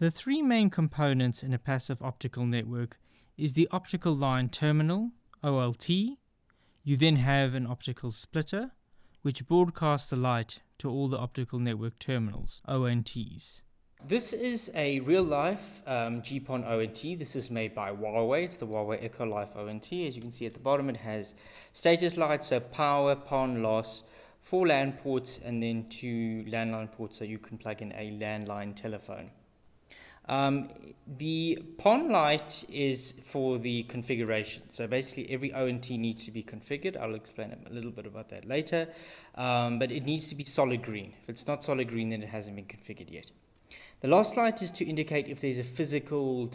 The three main components in a passive optical network is the optical line terminal, OLT. You then have an optical splitter, which broadcasts the light to all the optical network terminals, ONTs. This is a real life um, GPON ONT. This is made by Huawei. It's the Huawei EchoLife ONT. As you can see at the bottom, it has status lights, so power, PON loss, four LAN ports, and then two landline ports so you can plug in a landline telephone. Um, the PON light is for the configuration. So basically every ONT needs to be configured. I'll explain a little bit about that later. Um, but it needs to be solid green. If it's not solid green, then it hasn't been configured yet. The last light is to indicate if there's a physical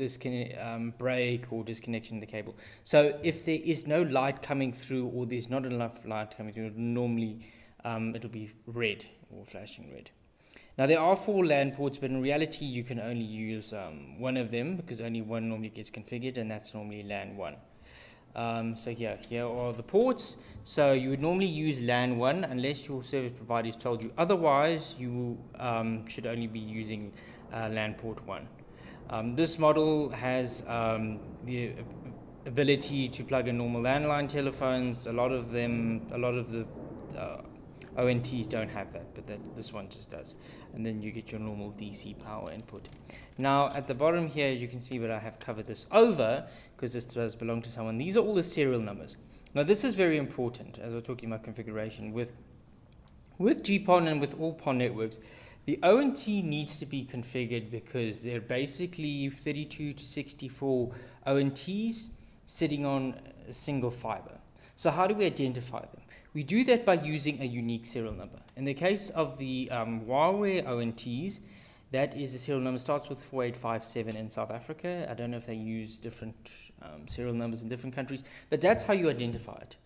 um, break or disconnection in the cable. So if there is no light coming through or there's not enough light coming through, normally um, it'll be red or flashing red. Now there are four LAN ports, but in reality you can only use um, one of them because only one normally gets configured, and that's normally LAN 1. Um, so here, here are the ports. So you would normally use LAN 1 unless your service provider has told you otherwise. You um, should only be using uh, LAN port 1. Um, this model has um, the ability to plug in normal landline telephones. A lot of them, a lot of the uh, ONTs don't have that, but that, this one just does. And then you get your normal DC power input. Now, at the bottom here, as you can see, but I have covered this over, because this does belong to someone. These are all the serial numbers. Now, this is very important, as we're talking about configuration. With, with GPON and with all PON networks, the ONT needs to be configured because they're basically 32 to 64 ONTs sitting on a single fiber. So how do we identify them? We do that by using a unique serial number. In the case of the um, Huawei ONTs, that is the serial number starts with 4857 in South Africa. I don't know if they use different um, serial numbers in different countries, but that's how you identify it.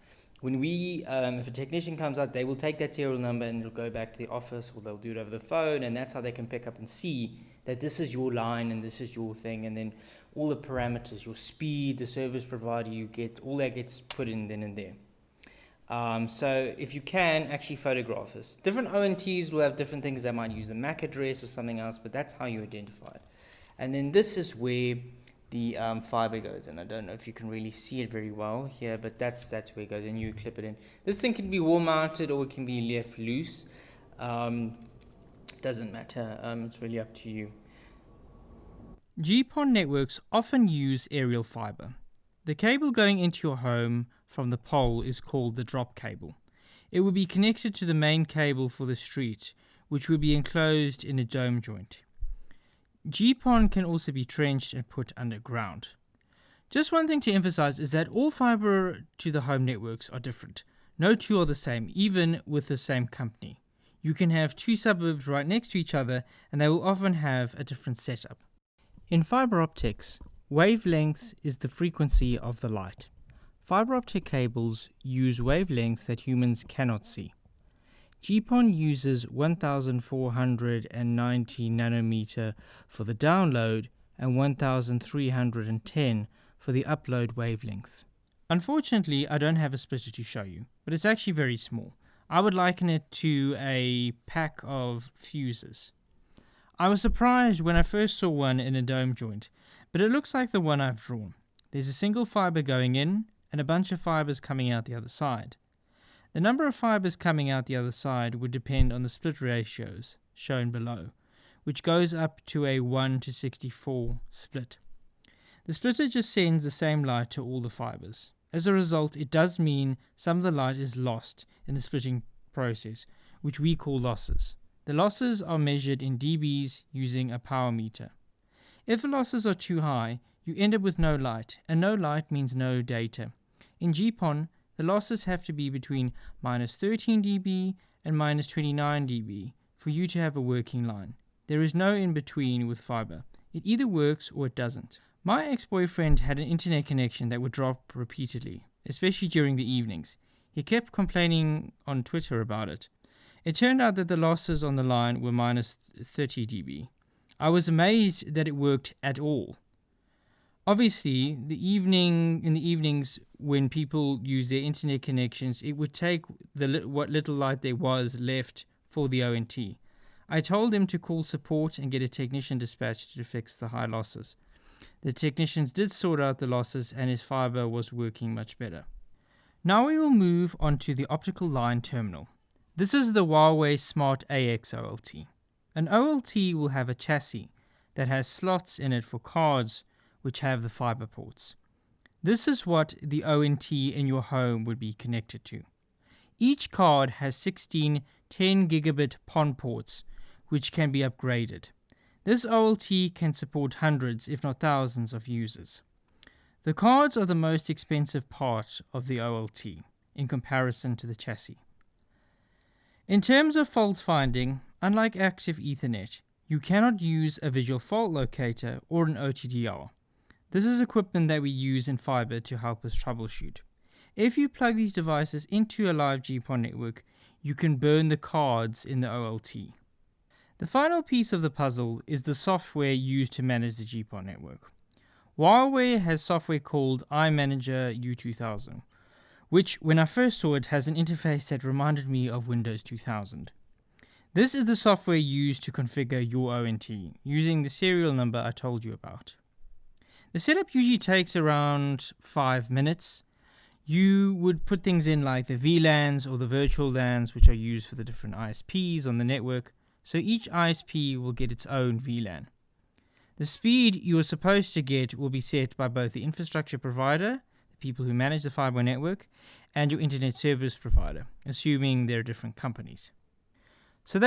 When we, um, if a technician comes out, they will take that serial number and it'll go back to the office or they'll do it over the phone and that's how they can pick up and see that this is your line and this is your thing and then all the parameters, your speed, the service provider you get, all that gets put in then and there. Um, so if you can, actually photograph this. Different ONTs will have different things. They might use the MAC address or something else, but that's how you identify it. And then this is where the um, fiber goes. And I don't know if you can really see it very well here, but that's, that's where it goes. And you clip it in. This thing can be wall mounted or it can be left loose. Um, doesn't matter. Um, it's really up to you. GPON networks often use aerial fiber. The cable going into your home from the pole is called the drop cable. It would be connected to the main cable for the street, which would be enclosed in a dome joint. GPON can also be trenched and put underground. Just one thing to emphasize is that all fiber to the home networks are different. No two are the same, even with the same company. You can have two suburbs right next to each other and they will often have a different setup. In fiber optics, wavelength is the frequency of the light. Fiber optic cables use wavelengths that humans cannot see. GPON uses 1490 nanometer for the download and 1310 for the upload wavelength. Unfortunately, I don't have a splitter to show you, but it's actually very small. I would liken it to a pack of fuses. I was surprised when I first saw one in a dome joint, but it looks like the one I've drawn. There's a single fiber going in and a bunch of fibers coming out the other side. The number of fibers coming out the other side would depend on the split ratios shown below, which goes up to a 1 to 64 split. The splitter just sends the same light to all the fibers. As a result, it does mean some of the light is lost in the splitting process, which we call losses. The losses are measured in dBs using a power meter. If the losses are too high, you end up with no light, and no light means no data. In GPON, the losses have to be between minus 13 dB and minus 29 dB for you to have a working line. There is no in between with fiber. It either works or it doesn't. My ex-boyfriend had an internet connection that would drop repeatedly, especially during the evenings. He kept complaining on Twitter about it. It turned out that the losses on the line were minus 30 dB. I was amazed that it worked at all obviously the evening in the evenings when people use their internet connections it would take the what little light there was left for the ONT I told him to call support and get a technician dispatched to fix the high losses. The technicians did sort out the losses and his fiber was working much better. Now we will move on to the optical line terminal. This is the Huawei SmartAX OLT. An OLT will have a chassis that has slots in it for cards which have the fiber ports. This is what the ONT in your home would be connected to. Each card has 16 10 gigabit PON ports which can be upgraded. This OLT can support hundreds, if not thousands, of users. The cards are the most expensive part of the OLT in comparison to the chassis. In terms of fault finding, unlike active Ethernet, you cannot use a visual fault locator or an OTDR. This is equipment that we use in fiber to help us troubleshoot. If you plug these devices into a live GPON network, you can burn the cards in the OLT. The final piece of the puzzle is the software used to manage the GPON network. Huawei has software called iManager U2000, which, when I first saw it, has an interface that reminded me of Windows 2000. This is the software used to configure your ONT, using the serial number I told you about. The setup usually takes around 5 minutes. You would put things in like the VLANs or the virtual LANs, which are used for the different ISPs on the network, so each ISP will get its own VLAN. The speed you are supposed to get will be set by both the infrastructure provider, the people who manage the fiber network, and your internet service provider, assuming they're different companies.